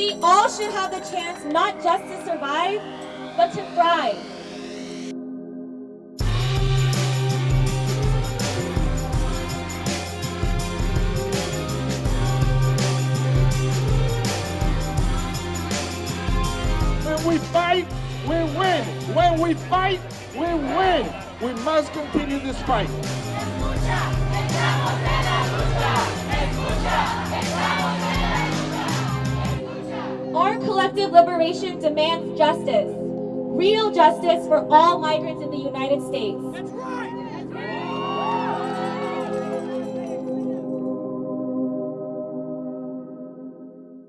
We all should have the chance not just to survive, but to thrive. When we fight, we win. When we fight, we win. We must continue this fight. Collective liberation demands justice. Real justice for all migrants in the United States. That's right. That's right.